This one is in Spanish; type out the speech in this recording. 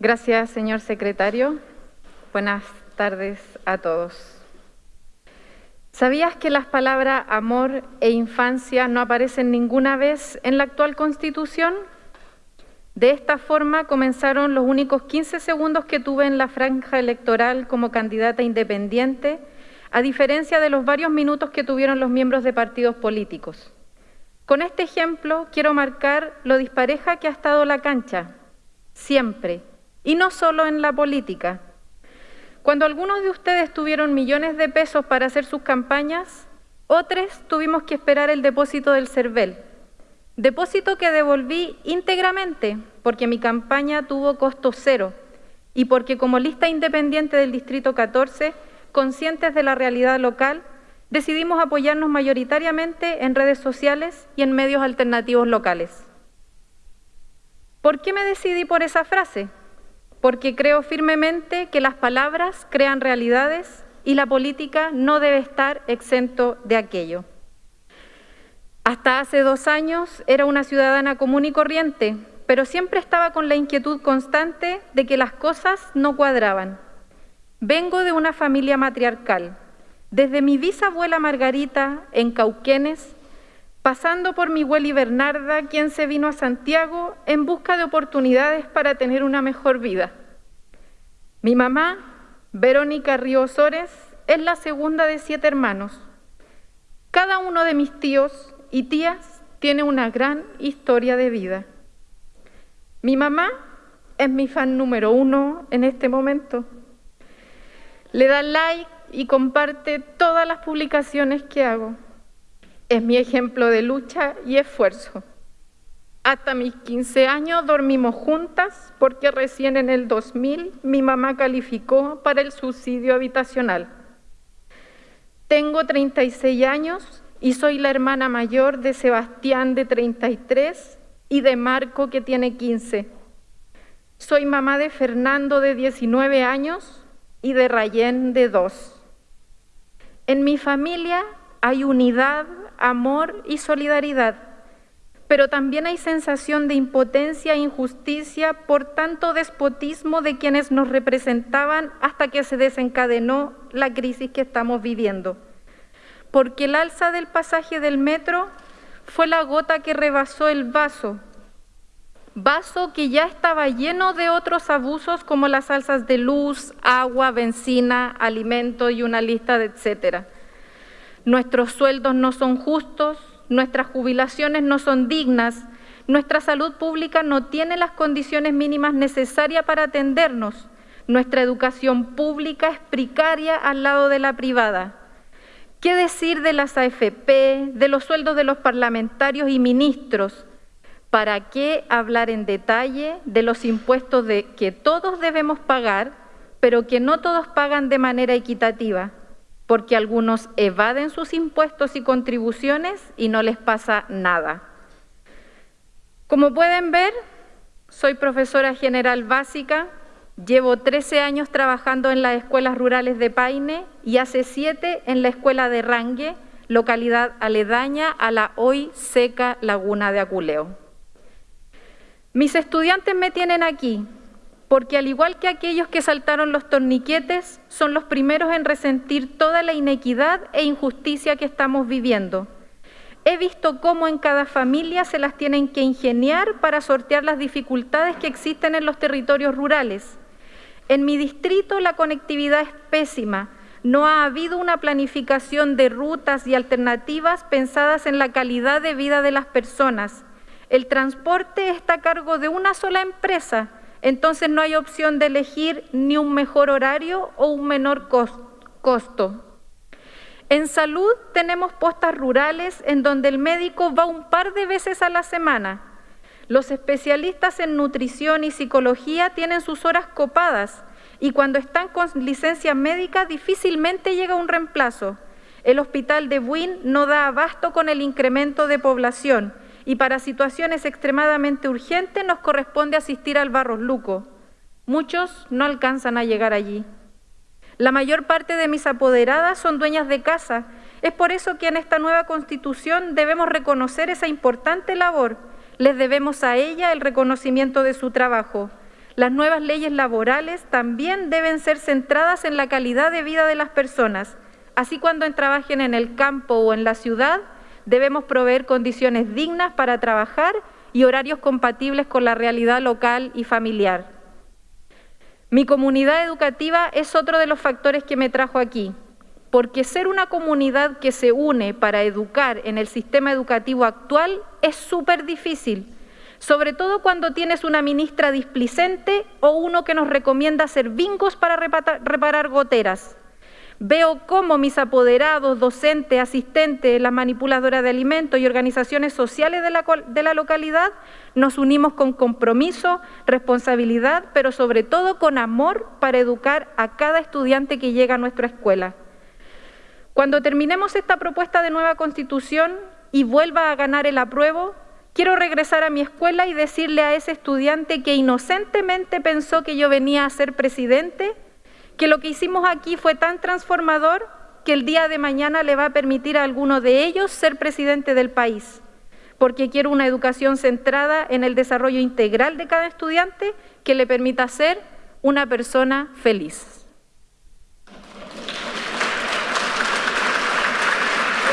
Gracias, señor secretario. Buenas tardes a todos. ¿Sabías que las palabras amor e infancia no aparecen ninguna vez en la actual Constitución? De esta forma comenzaron los únicos 15 segundos que tuve en la franja electoral como candidata independiente, a diferencia de los varios minutos que tuvieron los miembros de partidos políticos. Con este ejemplo quiero marcar lo dispareja que ha estado la cancha, siempre, y no solo en la política. Cuando algunos de ustedes tuvieron millones de pesos para hacer sus campañas, otros tuvimos que esperar el depósito del CERVEL, depósito que devolví íntegramente porque mi campaña tuvo costo cero y porque como lista independiente del Distrito 14, conscientes de la realidad local, decidimos apoyarnos mayoritariamente en redes sociales y en medios alternativos locales. ¿Por qué me decidí por esa frase? Porque creo firmemente que las palabras crean realidades y la política no debe estar exento de aquello. Hasta hace dos años era una ciudadana común y corriente, pero siempre estaba con la inquietud constante de que las cosas no cuadraban. Vengo de una familia matriarcal, desde mi bisabuela Margarita en Cauquenes, pasando por mi Hueli Bernarda, quien se vino a Santiago en busca de oportunidades para tener una mejor vida. Mi mamá, Verónica Ríos Ores, es la segunda de siete hermanos. Cada uno de mis tíos y tías tiene una gran historia de vida. Mi mamá es mi fan número uno en este momento. Le da like y comparte todas las publicaciones que hago. Es mi ejemplo de lucha y esfuerzo. Hasta mis 15 años dormimos juntas porque recién en el 2000 mi mamá calificó para el subsidio habitacional. Tengo 36 años y soy la hermana mayor de Sebastián de 33 y de Marco que tiene 15. Soy mamá de Fernando de 19 años y de Rayén de 2. En mi familia hay unidad, amor y solidaridad, pero también hay sensación de impotencia e injusticia por tanto despotismo de quienes nos representaban hasta que se desencadenó la crisis que estamos viviendo. Porque el alza del pasaje del metro fue la gota que rebasó el vaso vaso que ya estaba lleno de otros abusos como las salsas de luz, agua, benzina, alimento y una lista de etcétera. Nuestros sueldos no son justos, nuestras jubilaciones no son dignas, nuestra salud pública no tiene las condiciones mínimas necesarias para atendernos, nuestra educación pública es precaria al lado de la privada. ¿Qué decir de las AFP, de los sueldos de los parlamentarios y ministros? ¿Para qué hablar en detalle de los impuestos de que todos debemos pagar, pero que no todos pagan de manera equitativa? Porque algunos evaden sus impuestos y contribuciones y no les pasa nada. Como pueden ver, soy profesora general básica, llevo 13 años trabajando en las escuelas rurales de Paine y hace 7 en la escuela de Rangue, localidad aledaña a la hoy seca laguna de Aculeo. Mis estudiantes me tienen aquí porque al igual que aquellos que saltaron los torniquetes, son los primeros en resentir toda la inequidad e injusticia que estamos viviendo. He visto cómo en cada familia se las tienen que ingeniar para sortear las dificultades que existen en los territorios rurales. En mi distrito la conectividad es pésima. No ha habido una planificación de rutas y alternativas pensadas en la calidad de vida de las personas. El transporte está a cargo de una sola empresa, entonces no hay opción de elegir ni un mejor horario o un menor costo. En salud tenemos postas rurales en donde el médico va un par de veces a la semana. Los especialistas en nutrición y psicología tienen sus horas copadas y cuando están con licencia médica difícilmente llega un reemplazo. El hospital de Buin no da abasto con el incremento de población y para situaciones extremadamente urgentes nos corresponde asistir al Barros Luco. Muchos no alcanzan a llegar allí. La mayor parte de mis apoderadas son dueñas de casa. Es por eso que en esta nueva constitución debemos reconocer esa importante labor. Les debemos a ella el reconocimiento de su trabajo. Las nuevas leyes laborales también deben ser centradas en la calidad de vida de las personas. Así cuando trabajen en el campo o en la ciudad, debemos proveer condiciones dignas para trabajar y horarios compatibles con la realidad local y familiar. Mi comunidad educativa es otro de los factores que me trajo aquí, porque ser una comunidad que se une para educar en el sistema educativo actual es súper difícil sobre todo cuando tienes una ministra displicente o uno que nos recomienda hacer bingos para reparar goteras. Veo cómo mis apoderados, docentes, asistentes, las manipuladoras de alimentos y organizaciones sociales de la, de la, localidad nos unimos con compromiso, responsabilidad, pero sobre todo con amor para educar a cada estudiante que llega a nuestra escuela. Cuando terminemos esta propuesta de nueva constitución y vuelva a ganar el apruebo, Quiero regresar a mi escuela y decirle a ese estudiante que inocentemente pensó que yo venía a ser presidente, que lo que hicimos aquí fue tan transformador que el día de mañana le va a permitir a alguno de ellos ser presidente del país, porque quiero una educación centrada en el desarrollo integral de cada estudiante que le permita ser una persona feliz.